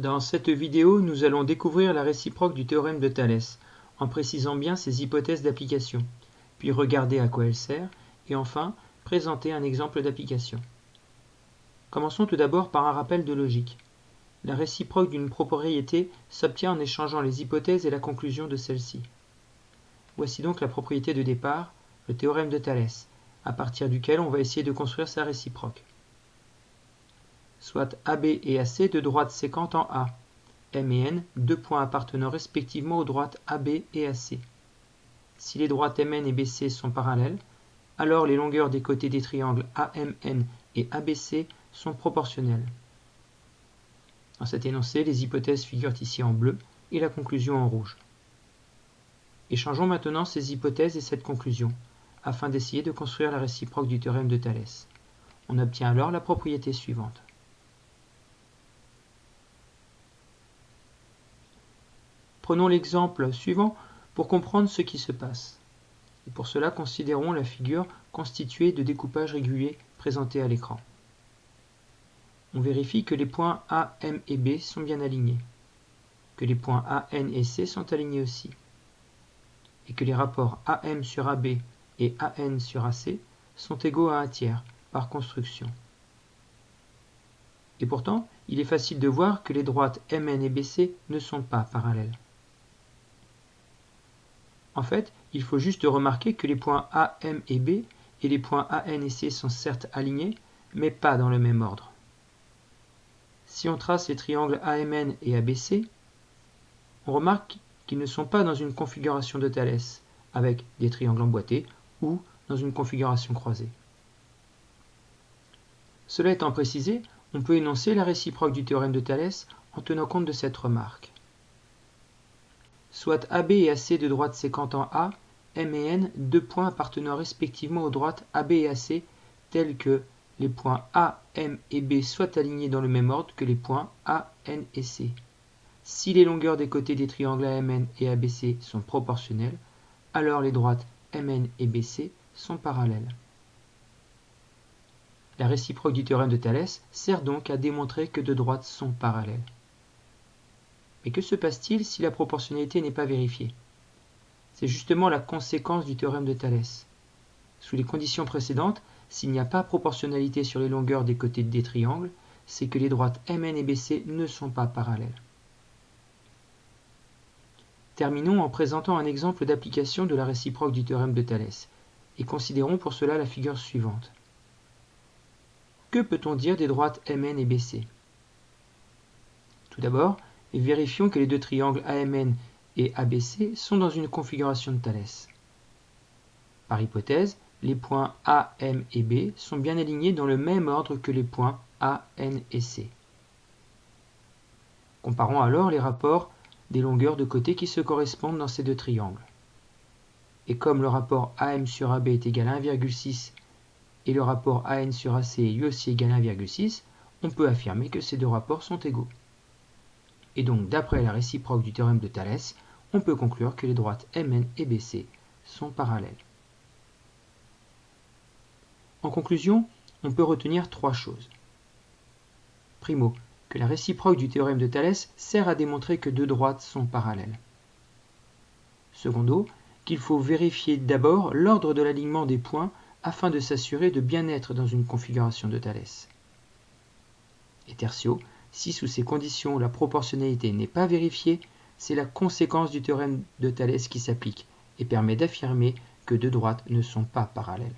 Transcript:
Dans cette vidéo, nous allons découvrir la réciproque du théorème de Thalès, en précisant bien ses hypothèses d'application, puis regarder à quoi elle sert, et enfin présenter un exemple d'application. Commençons tout d'abord par un rappel de logique. La réciproque d'une propriété s'obtient en échangeant les hypothèses et la conclusion de celle-ci. Voici donc la propriété de départ, le théorème de Thalès, à partir duquel on va essayer de construire sa réciproque. Soit AB et AC de droite séquente en A, M et N, deux points appartenant respectivement aux droites AB et AC. Si les droites MN et BC sont parallèles, alors les longueurs des côtés des triangles AMN et ABC sont proportionnelles. Dans cet énoncé, les hypothèses figurent ici en bleu et la conclusion en rouge. Échangeons maintenant ces hypothèses et cette conclusion, afin d'essayer de construire la réciproque du théorème de Thalès. On obtient alors la propriété suivante. Prenons l'exemple suivant pour comprendre ce qui se passe. Pour cela, considérons la figure constituée de découpages réguliers présentés à l'écran. On vérifie que les points A, M et B sont bien alignés, que les points A, N et C sont alignés aussi, et que les rapports AM sur AB et AN sur AC sont égaux à un tiers par construction. Et pourtant, il est facile de voir que les droites MN et BC ne sont pas parallèles. En fait, il faut juste remarquer que les points A, M et B et les points A, N et C sont certes alignés, mais pas dans le même ordre. Si on trace les triangles AMN et ABC, on remarque qu'ils ne sont pas dans une configuration de Thalès, avec des triangles emboîtés, ou dans une configuration croisée. Cela étant précisé, on peut énoncer la réciproque du théorème de Thalès en tenant compte de cette remarque. Soit AB et AC de droite séquente en A, M et N, deux points appartenant respectivement aux droites AB et AC, tels que les points A, M et B soient alignés dans le même ordre que les points A, N et C. Si les longueurs des côtés des triangles AMN et ABC sont proportionnelles, alors les droites MN et BC sont parallèles. La réciproque du théorème de Thalès sert donc à démontrer que deux droites sont parallèles. Mais que se passe-t-il si la proportionnalité n'est pas vérifiée? C'est justement la conséquence du théorème de Thalès. Sous les conditions précédentes, s'il n'y a pas proportionnalité sur les longueurs des côtés des triangles, c'est que les droites MN et BC ne sont pas parallèles. Terminons en présentant un exemple d'application de la réciproque du théorème de Thalès, et considérons pour cela la figure suivante. Que peut-on dire des droites MN et BC? Tout d'abord, vérifions que les deux triangles AMN et ABC sont dans une configuration de Thalès. Par hypothèse, les points A, M et B sont bien alignés dans le même ordre que les points A, N et C. Comparons alors les rapports des longueurs de côté qui se correspondent dans ces deux triangles. Et comme le rapport AM sur AB est égal à 1,6 et le rapport AN sur AC est lui aussi égal à 1,6, on peut affirmer que ces deux rapports sont égaux. Et donc, d'après la réciproque du théorème de Thalès, on peut conclure que les droites MN et BC sont parallèles. En conclusion, on peut retenir trois choses. Primo, que la réciproque du théorème de Thalès sert à démontrer que deux droites sont parallèles. Secondo, qu'il faut vérifier d'abord l'ordre de l'alignement des points afin de s'assurer de bien être dans une configuration de Thalès. Et tertio, si sous ces conditions la proportionnalité n'est pas vérifiée, c'est la conséquence du théorème de Thalès qui s'applique et permet d'affirmer que deux droites ne sont pas parallèles.